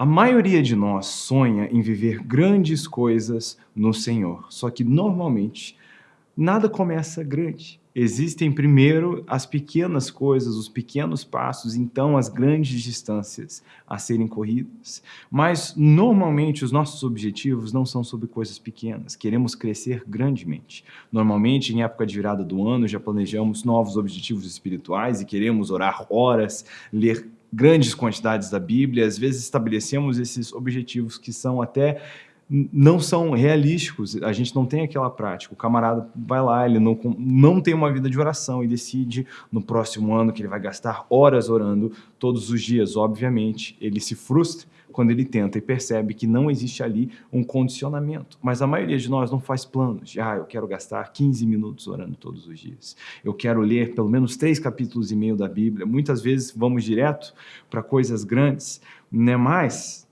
A maioria de nós sonha em viver grandes coisas no Senhor, só que normalmente nada começa grande. Existem primeiro as pequenas coisas, os pequenos passos, então as grandes distâncias a serem corridas. Mas normalmente os nossos objetivos não são sobre coisas pequenas, queremos crescer grandemente. Normalmente em época de virada do ano já planejamos novos objetivos espirituais e queremos orar horas, ler grandes quantidades da Bíblia, às vezes estabelecemos esses objetivos que são até não são realísticos, a gente não tem aquela prática. O camarada vai lá, ele não, não tem uma vida de oração e decide no próximo ano que ele vai gastar horas orando todos os dias. Obviamente, ele se frustra quando ele tenta e percebe que não existe ali um condicionamento. Mas a maioria de nós não faz planos de, ah, eu quero gastar 15 minutos orando todos os dias. Eu quero ler pelo menos três capítulos e meio da Bíblia. Muitas vezes vamos direto para coisas grandes, né? mas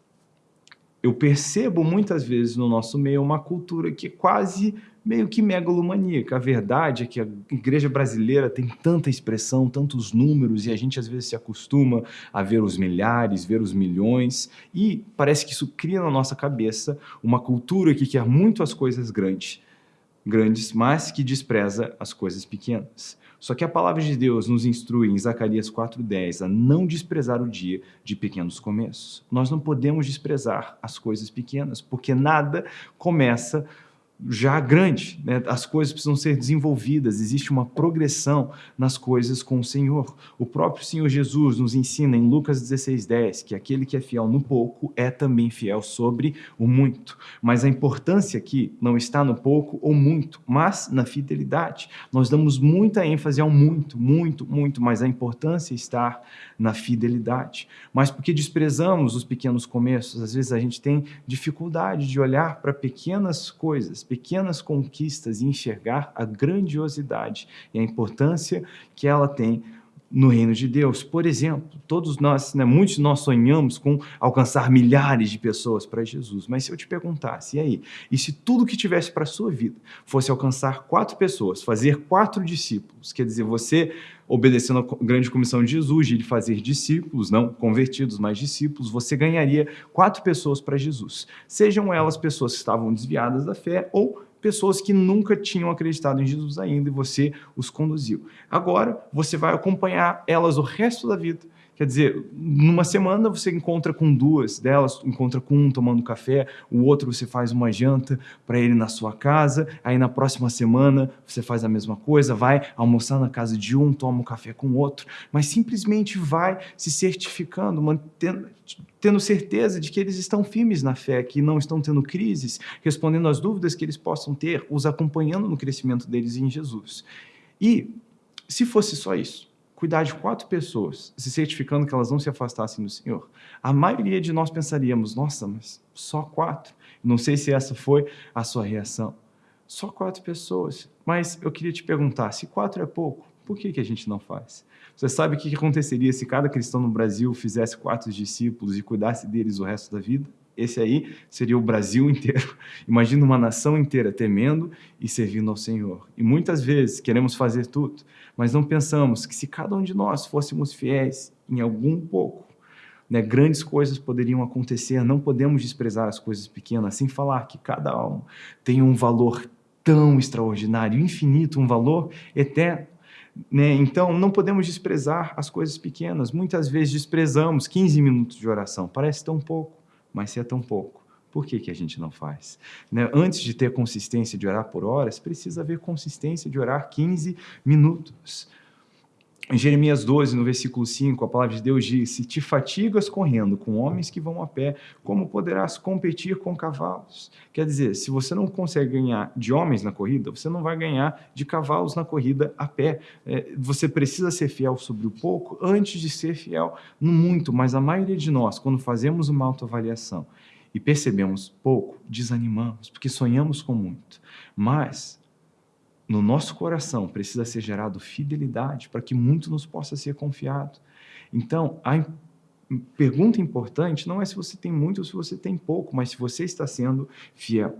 eu percebo muitas vezes no nosso meio uma cultura que é quase meio que megalomaníaca. A verdade é que a igreja brasileira tem tanta expressão, tantos números, e a gente às vezes se acostuma a ver os milhares, ver os milhões, e parece que isso cria na nossa cabeça uma cultura que quer muito as coisas grandes, grandes, mas que despreza as coisas pequenas. Só que a palavra de Deus nos instrui em Zacarias 4,10 a não desprezar o dia de pequenos começos. Nós não podemos desprezar as coisas pequenas, porque nada começa já grande, né? as coisas precisam ser desenvolvidas, existe uma progressão nas coisas com o Senhor. O próprio Senhor Jesus nos ensina em Lucas 16,10 que aquele que é fiel no pouco é também fiel sobre o muito. Mas a importância aqui não está no pouco ou muito, mas na fidelidade. Nós damos muita ênfase ao muito, muito, muito, mas a importância está na fidelidade. Mas porque desprezamos os pequenos começos, às vezes a gente tem dificuldade de olhar para pequenas coisas, pequenas conquistas e enxergar a grandiosidade e a importância que ela tem no reino de Deus. Por exemplo, todos nós, né, muitos de nós sonhamos com alcançar milhares de pessoas para Jesus, mas se eu te perguntasse, e aí, e se tudo que tivesse para a sua vida fosse alcançar quatro pessoas, fazer quatro discípulos, quer dizer, você obedecendo a grande comissão de Jesus, de fazer discípulos, não convertidos, mas discípulos, você ganharia quatro pessoas para Jesus. Sejam elas pessoas que estavam desviadas da fé ou pessoas que nunca tinham acreditado em Jesus ainda e você os conduziu. Agora, você vai acompanhar elas o resto da vida Quer dizer, numa semana você encontra com duas delas, encontra com um tomando café, o outro você faz uma janta para ele na sua casa, aí na próxima semana você faz a mesma coisa, vai almoçar na casa de um, toma um café com o outro, mas simplesmente vai se certificando, mantendo, tendo certeza de que eles estão firmes na fé, que não estão tendo crises, respondendo às dúvidas que eles possam ter, os acompanhando no crescimento deles em Jesus. E se fosse só isso, cuidar de quatro pessoas, se certificando que elas não se afastassem do Senhor, a maioria de nós pensaríamos, nossa, mas só quatro? Não sei se essa foi a sua reação. Só quatro pessoas. Mas eu queria te perguntar, se quatro é pouco, por que, que a gente não faz? Você sabe o que aconteceria se cada cristão no Brasil fizesse quatro discípulos e cuidasse deles o resto da vida? Esse aí seria o Brasil inteiro. Imagina uma nação inteira temendo e servindo ao Senhor. E muitas vezes queremos fazer tudo, mas não pensamos que se cada um de nós fôssemos fiéis em algum pouco, né, grandes coisas poderiam acontecer. Não podemos desprezar as coisas pequenas, sem falar que cada alma tem um valor tão extraordinário, infinito, um valor eterno. Né? Então, não podemos desprezar as coisas pequenas. Muitas vezes desprezamos 15 minutos de oração, parece tão pouco mas se é tão pouco, por que, que a gente não faz? Né? Antes de ter consistência de orar por horas, precisa haver consistência de orar 15 minutos. Em Jeremias 12, no versículo 5, a palavra de Deus diz, se te fatigas correndo com homens que vão a pé, como poderás competir com cavalos? Quer dizer, se você não consegue ganhar de homens na corrida, você não vai ganhar de cavalos na corrida a pé. É, você precisa ser fiel sobre o pouco antes de ser fiel no muito, mas a maioria de nós, quando fazemos uma autoavaliação e percebemos pouco, desanimamos, porque sonhamos com muito. Mas no nosso coração precisa ser gerado fidelidade para que muito nos possa ser confiado. Então, a pergunta importante não é se você tem muito ou se você tem pouco, mas se você está sendo fiel.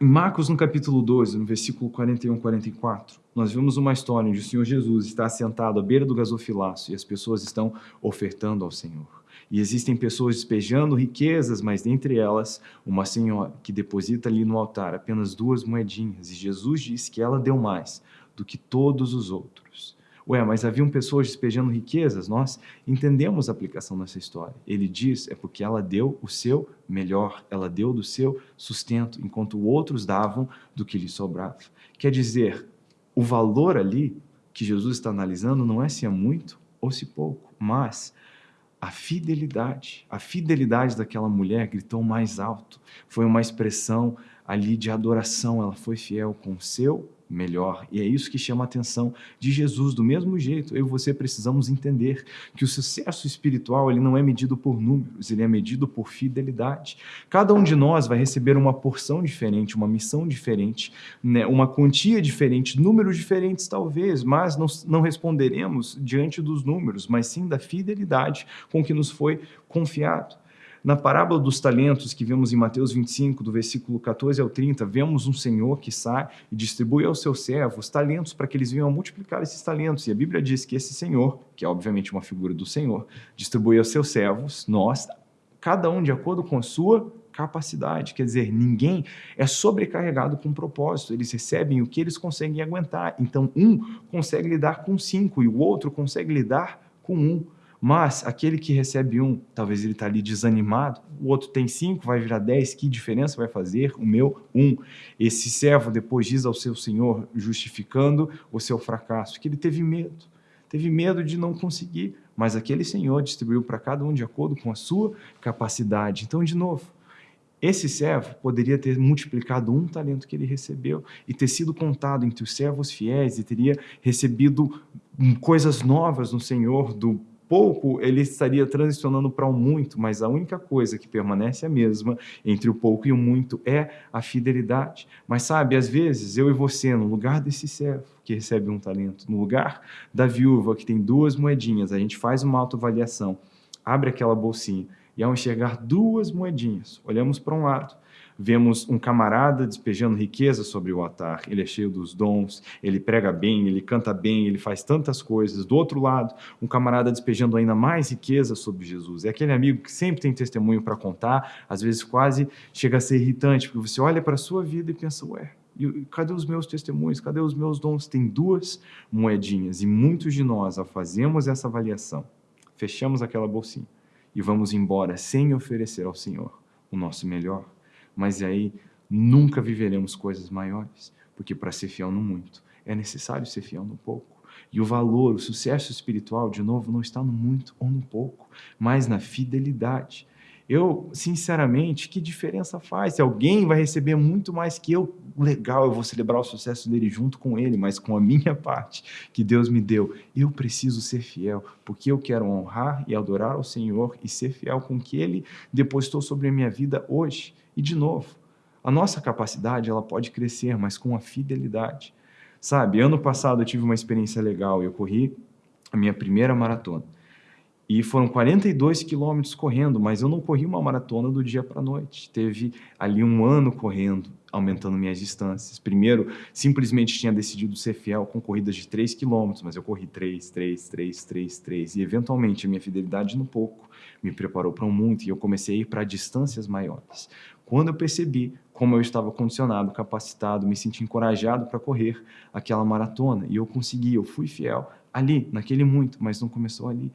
Em Marcos, no capítulo 12, no versículo 41 e 44, nós vemos uma história onde o Senhor Jesus está sentado à beira do gasofilaço e as pessoas estão ofertando ao Senhor. E existem pessoas despejando riquezas, mas dentre elas, uma senhora que deposita ali no altar apenas duas moedinhas. E Jesus diz que ela deu mais do que todos os outros. Ué, mas haviam pessoas despejando riquezas? Nós entendemos a aplicação dessa história. Ele diz é porque ela deu o seu melhor, ela deu do seu sustento, enquanto outros davam do que lhe sobrava. Quer dizer, o valor ali que Jesus está analisando não é se é muito ou se pouco, mas a fidelidade. A fidelidade daquela mulher gritou mais alto. Foi uma expressão ali de adoração. Ela foi fiel com o seu melhor. E é isso que chama a atenção de Jesus. Do mesmo jeito, eu e você precisamos entender que o sucesso espiritual ele não é medido por números, ele é medido por fidelidade. Cada um de nós vai receber uma porção diferente, uma missão diferente, né? uma quantia diferente, números diferentes talvez, mas não, não responderemos diante dos números, mas sim da fidelidade com que nos foi confiado. Na parábola dos talentos que vemos em Mateus 25, do versículo 14 ao 30, vemos um senhor que sai e distribui aos seus servos talentos para que eles venham a multiplicar esses talentos. E a Bíblia diz que esse senhor, que é obviamente uma figura do senhor, distribui aos seus servos, nós, cada um de acordo com a sua capacidade. Quer dizer, ninguém é sobrecarregado com propósito. Eles recebem o que eles conseguem aguentar. Então, um consegue lidar com cinco e o outro consegue lidar com um. Mas aquele que recebe um, talvez ele está ali desanimado, o outro tem cinco, vai virar dez, que diferença vai fazer? O meu, um. Esse servo depois diz ao seu senhor, justificando o seu fracasso, que ele teve medo. Teve medo de não conseguir, mas aquele senhor distribuiu para cada um de acordo com a sua capacidade. Então, de novo, esse servo poderia ter multiplicado um talento que ele recebeu e ter sido contado entre os servos fiéis e teria recebido coisas novas no Senhor do pouco ele estaria transicionando para o muito, mas a única coisa que permanece a mesma entre o pouco e o muito é a fidelidade. Mas sabe, às vezes eu e você, no lugar desse servo que recebe um talento, no lugar da viúva que tem duas moedinhas, a gente faz uma autoavaliação, abre aquela bolsinha e ao enxergar duas moedinhas, olhamos para um lado Vemos um camarada despejando riqueza sobre o altar. Ele é cheio dos dons, ele prega bem, ele canta bem, ele faz tantas coisas. Do outro lado, um camarada despejando ainda mais riqueza sobre Jesus. É aquele amigo que sempre tem testemunho para contar, às vezes quase chega a ser irritante, porque você olha para a sua vida e pensa, ué, cadê os meus testemunhos? Cadê os meus dons? Tem duas moedinhas e muitos de nós, ao essa avaliação, fechamos aquela bolsinha e vamos embora sem oferecer ao Senhor o nosso melhor mas aí nunca viveremos coisas maiores, porque para ser fiel no muito, é necessário ser fiel no pouco. E o valor, o sucesso espiritual, de novo, não está no muito ou no pouco, mas na fidelidade. Eu, sinceramente, que diferença faz? Se alguém vai receber muito mais que eu, legal, eu vou celebrar o sucesso dele junto com ele, mas com a minha parte que Deus me deu. Eu preciso ser fiel, porque eu quero honrar e adorar ao Senhor e ser fiel com o que Ele depositou sobre a minha vida hoje. E, de novo, a nossa capacidade ela pode crescer, mas com a fidelidade. Sabe, ano passado eu tive uma experiência legal, eu corri a minha primeira maratona. E foram 42 quilômetros correndo, mas eu não corri uma maratona do dia para a noite. Teve ali um ano correndo, aumentando minhas distâncias. Primeiro, simplesmente tinha decidido ser fiel com corridas de 3 quilômetros, mas eu corri 3, 3, 3, 3, 3. E, eventualmente, a minha fidelidade no pouco me preparou para um muito e eu comecei a ir para distâncias maiores. Quando eu percebi como eu estava condicionado, capacitado, me senti encorajado para correr aquela maratona, e eu consegui, eu fui fiel ali, naquele muito, mas não começou ali.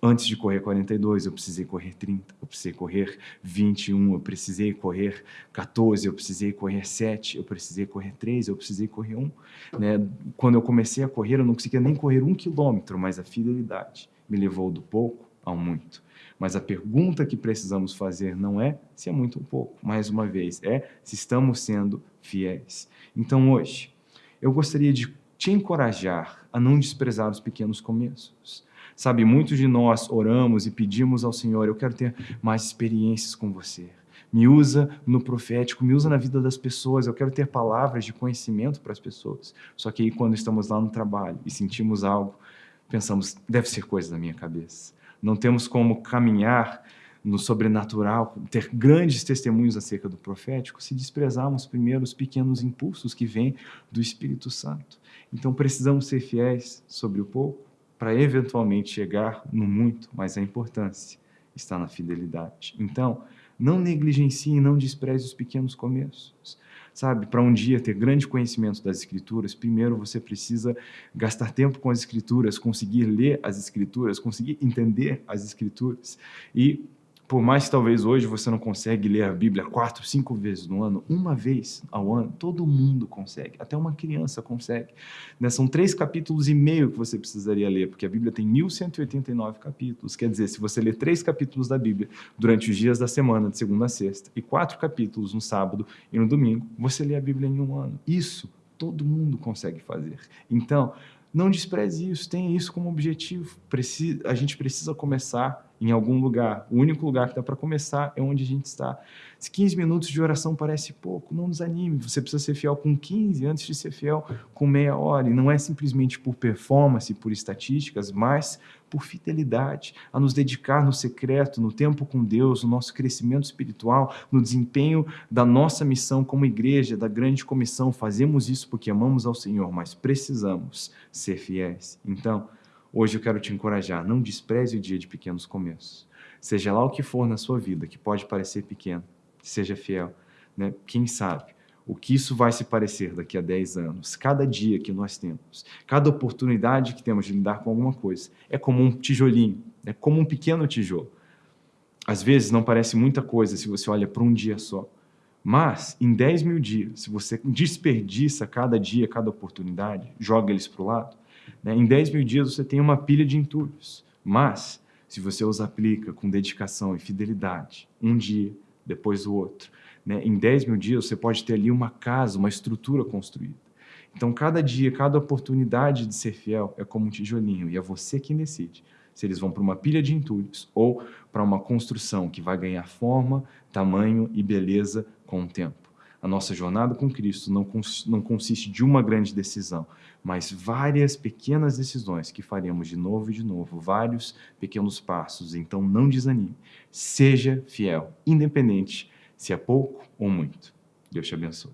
Antes de correr 42, eu precisei correr 30, eu precisei correr 21, eu precisei correr 14, eu precisei correr 7, eu precisei correr 3, eu precisei correr 1. Né? Quando eu comecei a correr, eu não conseguia nem correr um quilômetro, mas a fidelidade me levou do pouco ao muito. Mas a pergunta que precisamos fazer não é se é muito ou pouco, mais uma vez, é se estamos sendo fiéis. Então hoje, eu gostaria de te encorajar a não desprezar os pequenos começos. Sabe, muitos de nós oramos e pedimos ao Senhor, eu quero ter mais experiências com você. Me usa no profético, me usa na vida das pessoas, eu quero ter palavras de conhecimento para as pessoas. Só que aí quando estamos lá no trabalho e sentimos algo, pensamos, deve ser coisa da minha cabeça não temos como caminhar no sobrenatural, ter grandes testemunhos acerca do profético, se desprezarmos primeiro os pequenos impulsos que vêm do Espírito Santo. Então precisamos ser fiéis sobre o pouco para eventualmente chegar no muito, mas a importância está na fidelidade. Então, não negligencie, não despreze os pequenos começos. Sabe, para um dia ter grande conhecimento das Escrituras, primeiro você precisa gastar tempo com as Escrituras, conseguir ler as Escrituras, conseguir entender as Escrituras. E por mais que talvez hoje você não consegue ler a Bíblia quatro, cinco vezes no ano, uma vez ao ano, todo mundo consegue, até uma criança consegue. Né? São três capítulos e meio que você precisaria ler, porque a Bíblia tem 1189 capítulos. Quer dizer, se você ler três capítulos da Bíblia durante os dias da semana, de segunda a sexta, e quatro capítulos no sábado e no domingo, você lê a Bíblia em um ano. Isso todo mundo consegue fazer. Então, não despreze isso, tenha isso como objetivo. a gente precisa começar em algum lugar. O único lugar que dá para começar é onde a gente está. Se 15 minutos de oração parece pouco, não desanime. Você precisa ser fiel com 15 antes de ser fiel com meia hora. E não é simplesmente por performance, por estatísticas, mas por fidelidade, a nos dedicar no secreto, no tempo com Deus, no nosso crescimento espiritual, no desempenho da nossa missão como igreja, da grande comissão. Fazemos isso porque amamos ao Senhor, mas precisamos ser fiéis. Então, Hoje eu quero te encorajar, não despreze o dia de pequenos começos. Seja lá o que for na sua vida, que pode parecer pequeno, seja fiel. Né? Quem sabe o que isso vai se parecer daqui a 10 anos? Cada dia que nós temos, cada oportunidade que temos de lidar com alguma coisa, é como um tijolinho, é como um pequeno tijolo. Às vezes não parece muita coisa se você olha para um dia só. Mas, em 10 mil dias, se você desperdiça cada dia, cada oportunidade, joga eles para o lado, né? Em 10 mil dias você tem uma pilha de entulhos, mas se você os aplica com dedicação e fidelidade, um dia, depois o outro, né? em 10 mil dias você pode ter ali uma casa, uma estrutura construída. Então, cada dia, cada oportunidade de ser fiel é como um tijolinho, e é você quem decide se eles vão para uma pilha de entulhos ou para uma construção que vai ganhar forma, tamanho e beleza com o tempo. A nossa jornada com Cristo não, cons não consiste de uma grande decisão, mas várias pequenas decisões que faremos de novo e de novo, vários pequenos passos. Então não desanime. Seja fiel, independente se é pouco ou muito. Deus te abençoe.